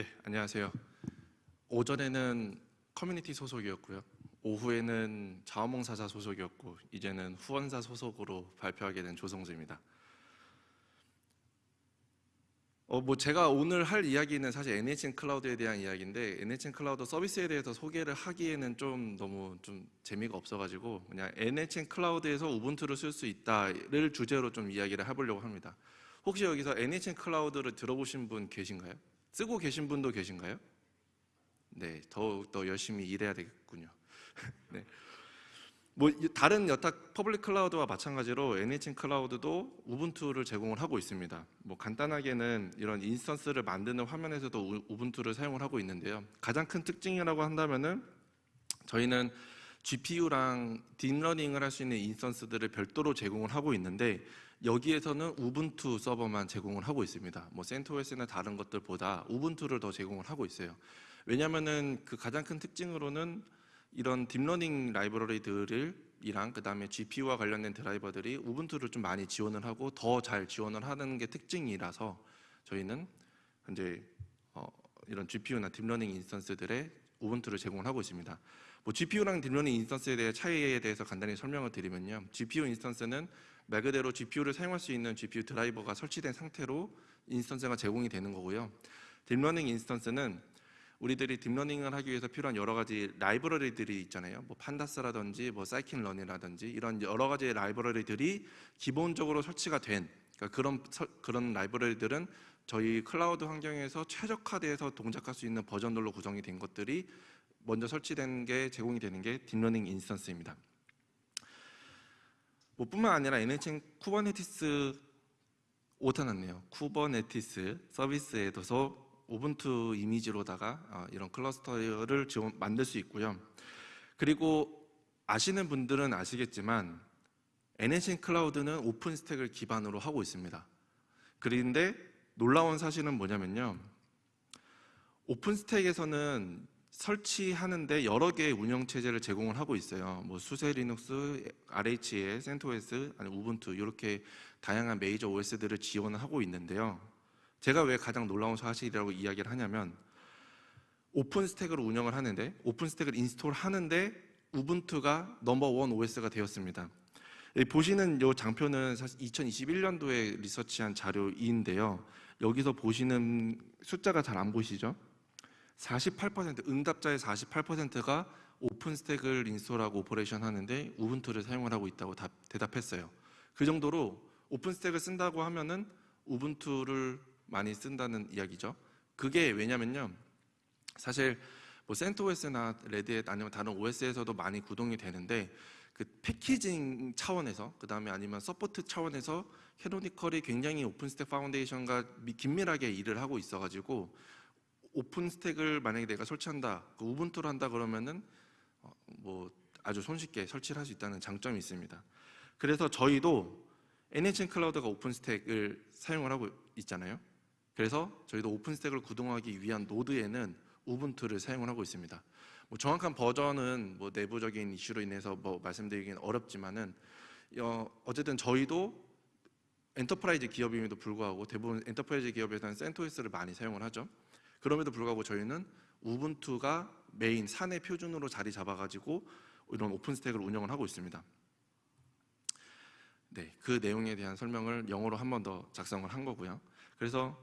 네, 안녕하세요. 오전에는 커뮤니티 소속이었고요. 오후에는 자원봉사자 소속이었고 이제는 후원사 소속으로 발표하게 된 조성주입니다. 어, 뭐 제가 오늘 할 이야기는 사실 NHN 클라우드에 대한 이야기인데 NHN 클라우드 서비스에 대해서 소개를 하기에는 좀 너무 좀 재미가 없어가지고 그냥 NHN 클라우드에서 우분투를 쓸 수 있다를 주제로 좀 이야기를 해보려고 합니다. 혹시 여기서 NHN 클라우드를 들어보신 분 계신가요? 쓰고 계신 분도 계신가요? 네, 더욱 더 열심히 일해야 되겠군요. 네. 뭐 다른 여타 퍼블릭 클라우드와 마찬가지로 NHN 클라우드도 우분투를 제공을 하고 있습니다. 뭐 간단하게는 이런 인스턴스를 만드는 화면에서도 우분투를 사용을 하고 있는데요. 가장 큰 특징이라고 한다면은 저희는 GPU랑 딥러닝을 할 수 있는 인스턴스들을 별도로 제공을 하고 있는데 여기에서는 우분투 서버만 제공을 하고 있습니다. 뭐 센토스나 다른 것들보다 우분투를 더 제공을 하고 있어요. 왜냐하면은 그 가장 큰 특징으로는 이런 딥러닝 라이브러리들을 이랑 그다음에 GPU와 관련된 드라이버들이 우분투를 좀 많이 지원을 하고 더 잘 지원을 하는 게 특징이라서 저희는 현재 어 이런 GPU나 딥러닝 인스턴스들의 우분투를 제공을 하고 있습니다. 뭐 GPU랑 딥러닝 인스턴스에 대해 차이에 대해서 간단히 설명을 드리면요. GPU 인스턴스는 말 그대로 GPU를 사용할 수 있는 GPU 드라이버가 설치된 상태로 인스턴스가 제공이 되는 거고요. 딥러닝 인스턴스는 우리들이 딥러닝을 하기 위해서 필요한 여러 가지 라이브러리들이 있잖아요. 뭐 판다스라든지 뭐 사이킨런이라든지 이런 여러 가지 라이브러리들이 기본적으로 설치가 된 그러니까 그런 그런 라이브러리들은 저희 클라우드 환경에서 최적화돼서 동작할 수 있는 버전들로 구성이 된 것들이 먼저 설치된 게 제공이 되는 게 딥러닝 인스턴스입니다. 뭐 뿐만 아니라 NHN 쿠버네티스 오타났네요. 쿠버네티스 서비스에서 오븐투 이미지로다가 어, 이런 클러스터를 지원, 만들 수 있고요. 그리고 아시는 분들은 아시겠지만 NHN 클라우드는 오픈 스택을 기반으로 하고 있습니다. 그런데 놀라운 사실은 뭐냐면요. 오픈 스택에서는 설치하는데 여러 개의 운영 체제를 제공을 하고 있어요. 뭐 수세 리눅스, RHA, 센토스, 아니 우분투 이렇게 다양한 메이저 OS들을 지원을 하고 있는데요. 제가 왜 가장 놀라운 사실이라고 이야기를 하냐면 오픈 스택으로 운영을 하는데 오픈 스택을 인스톨 하는데 우분투가 넘버 원 OS가 되었습니다. 보시는 이 장표는 사실 2021년도에 리서치한 자료인데요. 여기서 보시는 숫자가 잘 안 보시죠? 48% 응답자의 48%가 오픈 스택을 인스톨하고 오퍼레이션 하는데 우분투를 사용을 하고 있다고 답, 대답했어요. 그 정도로 오픈 스택을 쓴다고 하면은 우분투를 많이 쓴다는 이야기죠. 그게 왜냐면요. 사실 뭐 센토OS나 레드햇 아니면 다른 OS에서도 많이 구동이 되는데 그 패키징 차원에서 그 다음에 아니면 서포트 차원에서 캐노니컬이 굉장히 오픈스택 파운데이션과 긴밀하게 일을 하고 있어 가지고 오픈 스택을 만약에 내가 설치한다, 그 우분투를 한다 그러면은 어, 뭐 아주 손쉽게 설치를 할 수 있다는 장점이 있습니다. 그래서 저희도 NHN 클라우드가 오픈 스택을 사용을 하고 있잖아요. 그래서 저희도 오픈 스택을 구동하기 위한 노드에는 우분투를 사용을 하고 있습니다. 뭐 정확한 버전은 뭐 내부적인 이슈로 인해서 뭐 말씀드리기는 어렵지만은 어, 어쨌든 저희도 엔터프라이즈 기업임에도 불구하고 대부분 엔터프라이즈 기업에서는 센토스를 많이 사용을 하죠. 그럼에도 불구하고 저희는 우분투가 메인 사내 표준으로 자리 잡아가지고 이런 오픈 스택을 운영을 하고 있습니다. 네, 그 내용에 대한 설명을 영어로 한 번 더 작성을 한 거고요. 그래서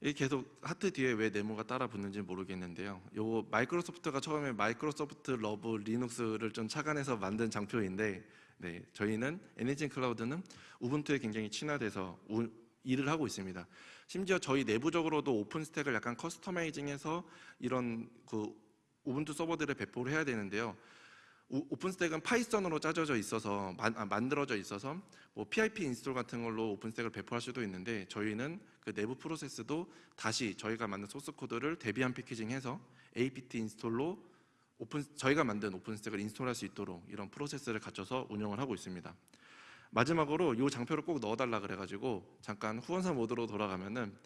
이 계속 하트 뒤에 왜 네모가 따라 붙는지 모르겠는데요. 요거 마이크로소프트가 처음에 마이크로소프트 러브 리눅스를 좀 착안해서 만든 장표인데 네, 저희는 NHN 클라우드는 우분투에 굉장히 친화돼서 우, 일을 하고 있습니다. 심지어 저희 내부적으로도 오픈 스택을 약간 커스터마이징해서 이런 그 우분투 서버들을 배포를 해야 되는데요. 오픈스택은 파이썬으로 짜져져 있어서 아, 만들어져 있어서 뭐 PIP 인스톨 같은 걸로 오픈스택을 배포할 수도 있는데 저희는 그 내부 프로세스도 다시 저희가 만든 소스 코드를 대비한 패키징해서 apt 인스톨로 오픈 저희가 만든 오픈스택을 인스톨할 수 있도록 이런 프로세스를 갖춰서 운영을 하고 있습니다. 마지막으로 이 장표를 꼭 넣어달라 그래가지고 잠깐 후원사 모드로 돌아가면은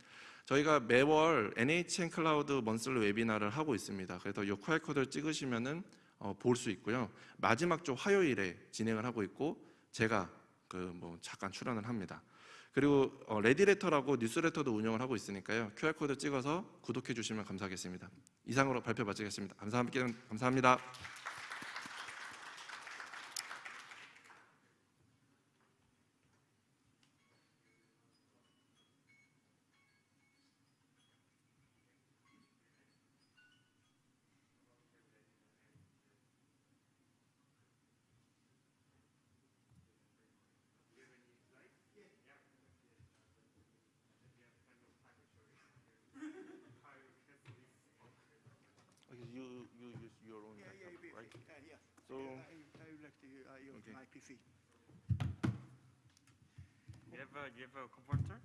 저희가 매월 NHN 클라우드 먼슬리 웨비나를 하고 있습니다. 그래서 이 QR 코드를 찍으시면은 어, 볼 수 있고요. 마지막 주 화요일에 진행을 하고 있고 제가 그 뭐 잠깐 출연을 합니다. 그리고 어, 레디레터라고 뉴스레터도 운영을 하고 있으니까요. QR 코드 찍어서 구독해 주시면 감사하겠습니다. 이상으로 발표 마치겠습니다. 감사합니다. 감사합니다. So I, I would like to uh, use Okay. my PC. You have a, you have a converter?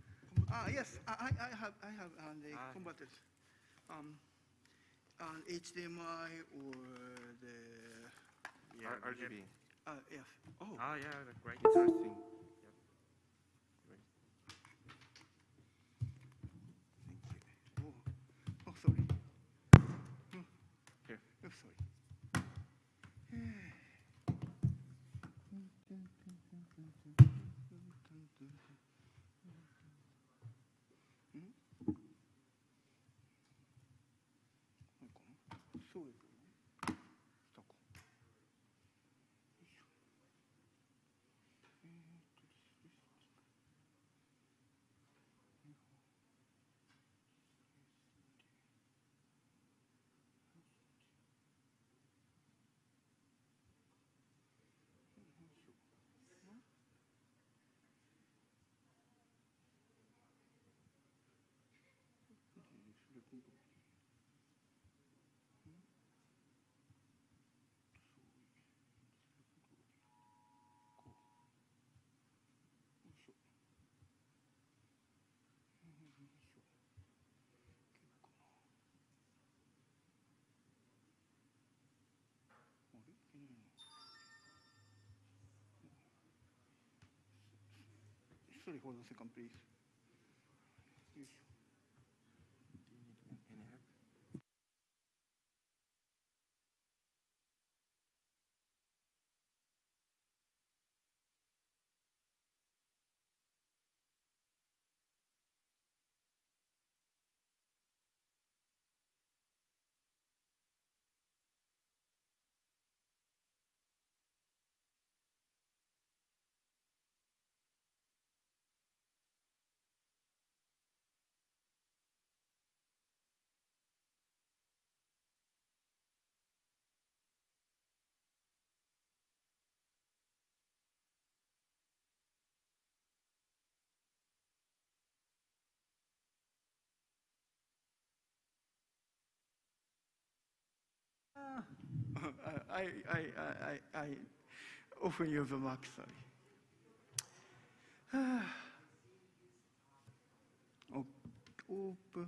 Ah, yes, I, I I have, I have uh, the Ah. converters. Um, on HDMI or the, R- you RGB. uh, yes. Oh, Ah, yeah, great. Interesting. Sorry, hold on a second, please. よ I, I, I, I, often use a Mac, sorry. O- Open,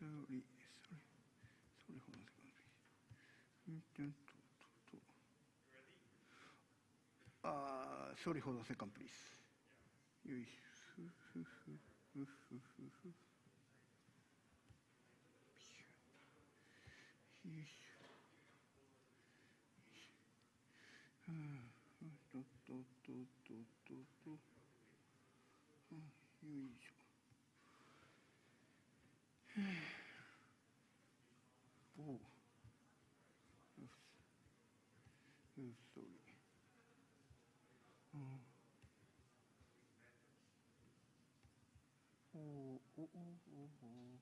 sorry, sorry, sorry, hold on a second, please. Uh, sorry, hold on a second, please. うっそりうんおうおうおうおうおう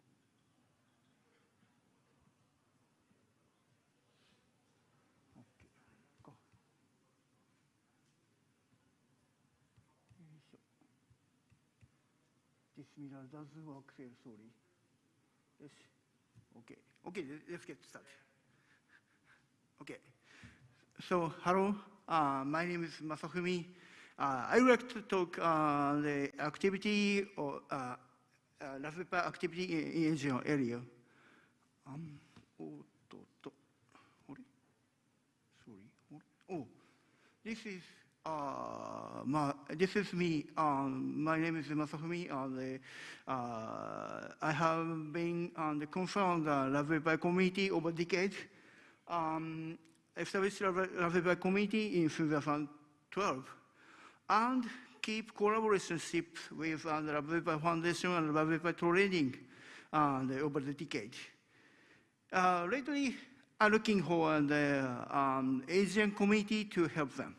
OK かよいしょ This mirror does work here, sorry. Yes. Okay. Okay, let's get started. Okay. So, hello, uh, my name is Masafumi. Uh, I would like to talk uh, the activity or uh, uh Raspberry Pi activity in, in area. Um, oh, to, to. Sorry. Oh, this is uh, my, this is me. Um, my name is Masafumi. Uh, the, uh, I have been on the concern the Raspberry Pi community over decades. Um, establish Raspberry committee in 2012 and keep collaborationship with uh, the Raspberry Foundation and Raspberry Trading uh, over the decade. Uh, lately, I'm looking for the uh, um, Asian Committee to help them.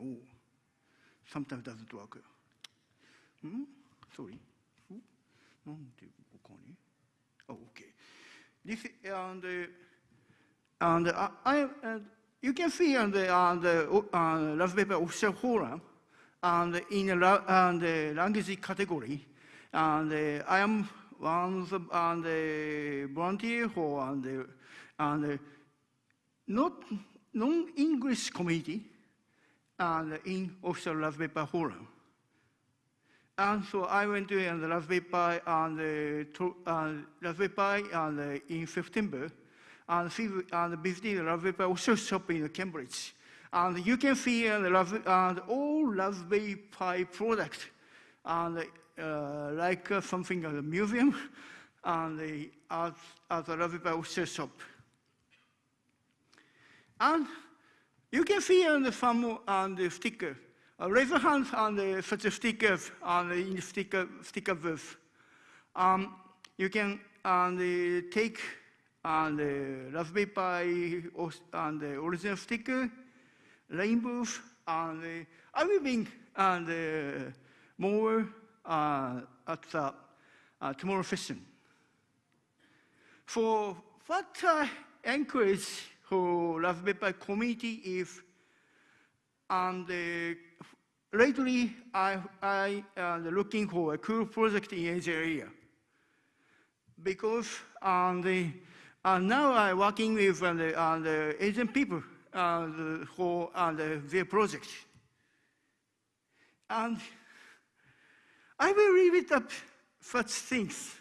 Oh, sometimes doesn't work. Hmm? Sorry. Oh, okay. This and uh, and uh, I uh, you can see on the on the uh, official forum and in the and the language category, and uh, I am one of the and volunteer for and the and not non-English committee and in official Raspberry Pi forum. And so I went to uh, the Raspberry Pi and uh, Raspberry Pi and uh, in September and see and visited the Raspberry Pi official shop in Cambridge. And you can see uh, the and all Raspberry Pi products and uh, like uh, something at a museum and the, at, at the Raspberry Pi shop. And you can see the some on the sticker. Uh, raise your hands on the such stickers on the sticker sticker booth. Um, you can on the take on the Raspberry Pi on the original sticker, rainbow, and the I will bring and the more uh, at the uh, tomorrow session. For what I encourage for Raspberry Pi community is, and uh, lately I I am looking for a cool project in Asia area because um, the, uh, now I'm working with uh, the, uh, the Asian people uh, the, for uh, the, their project. And I will leave it up such things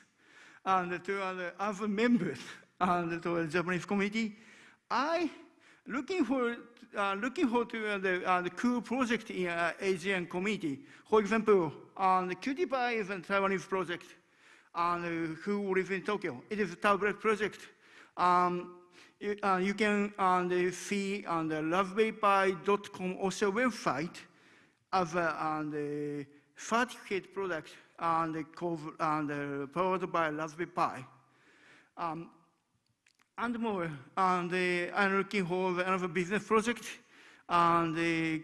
and to other, other members and to the Japanese community. I looking for uh, looking for to uh, the, uh, the cool project in uh, Asian community. For example, the Pie is a Taiwanese project and uh, who lives in Tokyo. It is a tablet project. Um, you, uh, you can see on the raspberrypi.com also website as the certificate product and the cov- and powered by Raspberry Pi. Um, and more, and uh, I'm looking for another business project, and, uh,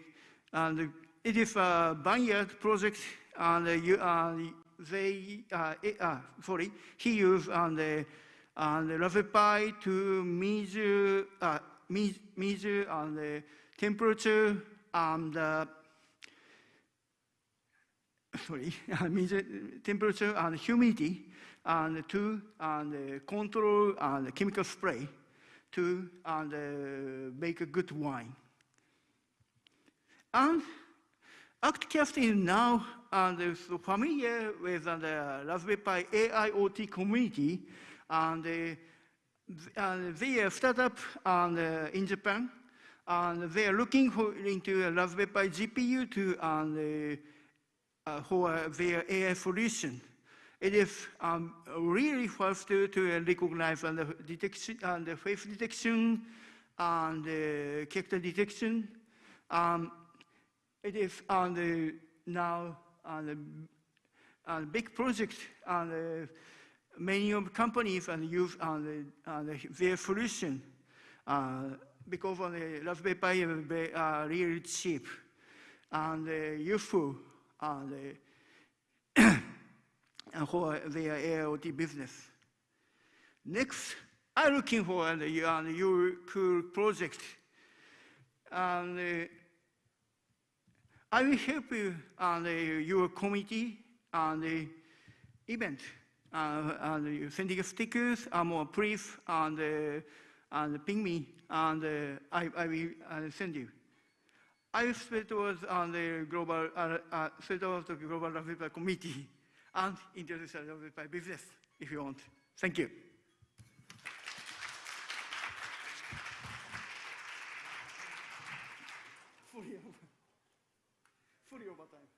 and it is a vineyard project, and uh, you, uh, they, uh, eh, uh, sorry, he used and, uh, and Raspberry Pi to measure, uh, measure and the temperature and uh, sorry, measure temperature and humidity, and to and control and chemical spray to and uh, make a good wine. And ActCast is now and is familiar with uh, the Raspberry Pi AIoT community, and, uh, and they are startup and, uh, in Japan, and they are looking for into a Raspberry Pi GPU to and, uh, for their AI solution. It is um, really fast to, to recognize and the detection and the face detection and uh, character detection. Um, it is on the now on the on big project and uh, many of companies and use on the, on the, their solution uh, because on the Raspberry Pi uh, really cheap and uh, useful and, uh, for their AIoT business. Next, I'm looking for uh, your cool project. And uh, I will help you on the, your committee on the event. Uh, and you sending stickers, uh, more brief, and, uh, and ping me, and uh, I, I will uh, send you. I spread towards on the global, uh, uh, the global committee and introduce the Raspberry Pi business if you want. Thank you. Fully over. Fully over time.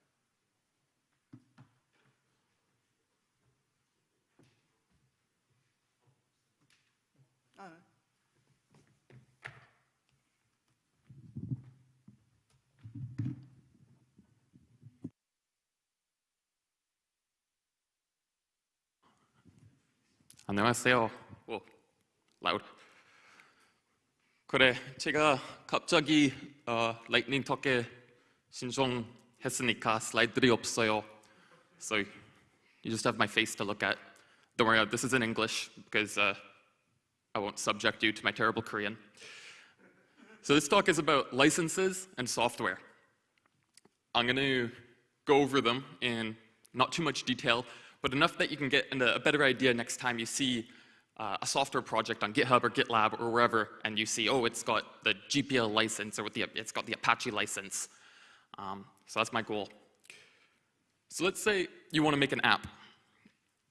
안녕하세요. 오, loud. 그래, 제가 갑자기 어, 라이트닝 턱에 신청했으니까 슬라이드들이 없어요. So you just have my face to look at. Don't worry, this is in English because uh, I won't subject you to my terrible Korean. So this talk is about licenses and software. I'm going to go over them in not too much detail, but enough that you can get a better idea next time you see uh, a software project on GitHub or GitLab or wherever, and you see, oh, it's got the GPL license or the, it's got the Apache license. Um, so that's my goal. So let's say you want to make an app.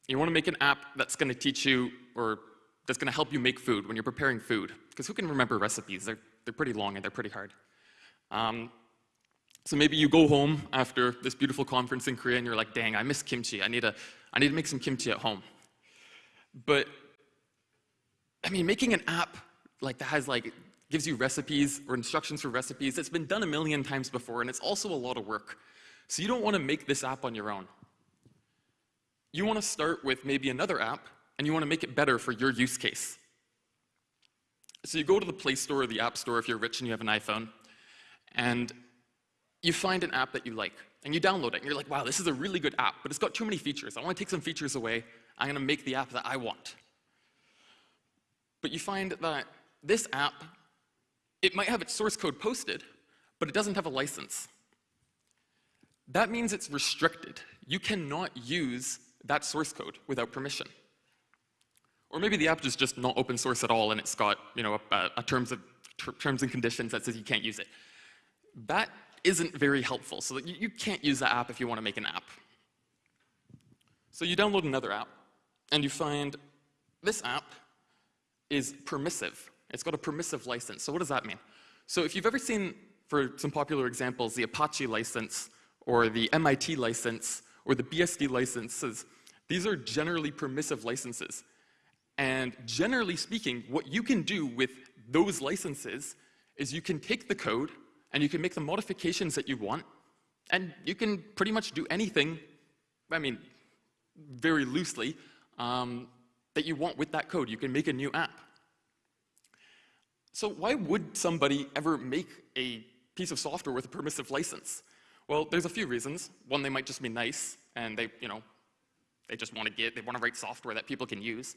You want to make an app that's going to teach you or that's going to help you make food when you're preparing food. Because who can remember recipes? They're, they're pretty long and they're pretty hard. Um, so maybe you go home after this beautiful conference in Korea and you're like, dang, I miss kimchi. I need, a, I need to make some kimchi at home. But, I mean, making an app like that has like, gives you recipes or instructions for recipes, it's been done a million times before and it's also a lot of work. So you don't want to make this app on your own. You want to start with maybe another app and you want to make it better for your use case. So you go to the Play Store or the App Store if you're rich and you have an iPhone, and you find an app that you like, and you download it, and you're like, wow, this is a really good app, but it's got too many features. I want to take some features away. I'm going to make the app that I want. But you find that this app, it might have its source code posted, but it doesn't have a license. That means it's restricted. You cannot use that source code without permission. Or maybe the app is just not open source at all and it's got you know, a, a terms, of, ter terms and conditions that says you can't use it. That isn't very helpful, so that you, you can't use the app if you want to make an app. So you download another app, and you find this app is permissive. It's got a permissive license. So what does that mean? So if you've ever seen, for some popular examples, the Apache license, or the MIT license, or the BSD licenses, these are generally permissive licenses. And generally speaking, what you can do with those licenses is you can take the code and you can make the modifications that you want, and you can pretty much do anything, I mean, very loosely, um, that you want with that code. You can make a new app. So why would somebody ever make a piece of software with a permissive license? Well, there's a few reasons. One, they might just be nice, and they, you know, they just want to get, they want to write software that people can use.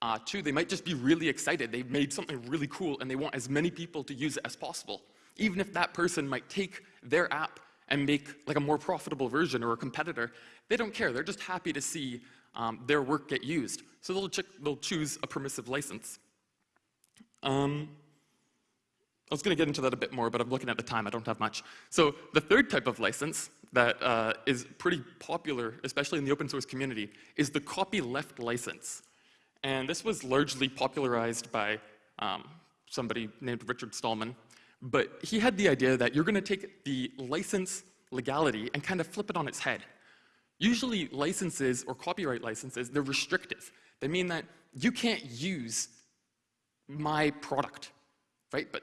Uh, two, they might just be really excited. They've made something really cool and they want as many people to use it as possible. Even if that person might take their app and make like a more profitable version or a competitor, they don't care. They're just happy to see um, their work get used. So they'll, they'll choose a permissive license. Um, I was going to get into that a bit more, but I'm looking at the time. I don't have much. So the third type of license that uh, is pretty popular, especially in the open source community, is the copyleft license. And this was largely popularized by um, somebody named Richard Stallman. But he had the idea that you're going to take the license legality and kind of flip it on its head. Usually licenses or copyright licenses, they're restrictive. They mean that you can't use my product, right? But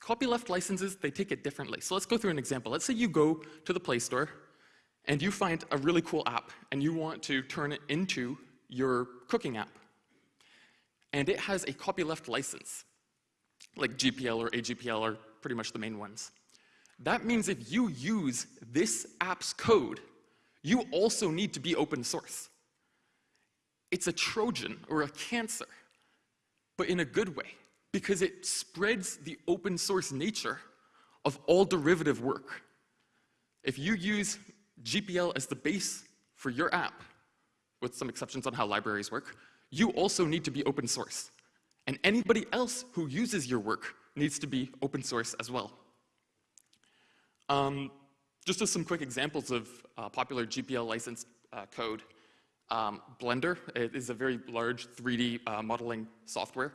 copyleft licenses, they take it differently. So let's go through an example. Let's say you go to the Play Store and you find a really cool app and you want to turn it into your cooking app and it has a copyleft license, like GPL or AGPL are pretty much the main ones. That means if you use this app's code, you also need to be open source. It's a Trojan or a cancer, but in a good way, because it spreads the open source nature of all derivative work. If you use GPL as the base for your app, with some exceptions on how libraries work, you also need to be open source. And anybody else who uses your work needs to be open source as well. Um, just as some quick examples of uh, popular GPL licensed uh, code, um, Blender is a very large 3D uh, modeling software,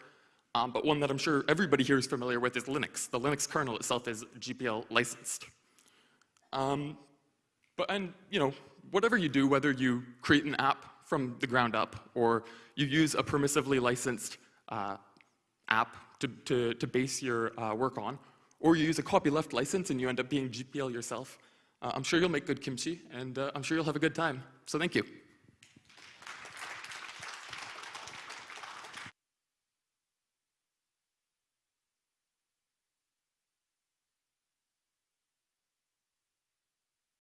um, but one that I'm sure everybody here is familiar with is Linux. The Linux kernel itself is GPL licensed. Um, but, and, you know, whatever you do, whether you create an app from the ground up, or you use a permissively licensed uh, app to, to, to, base your uh, work on, or you use a copyleft license and you end up being GPL yourself, uh, I'm sure you'll make good kimchi, and uh, I'm sure you'll have a good time. So thank you.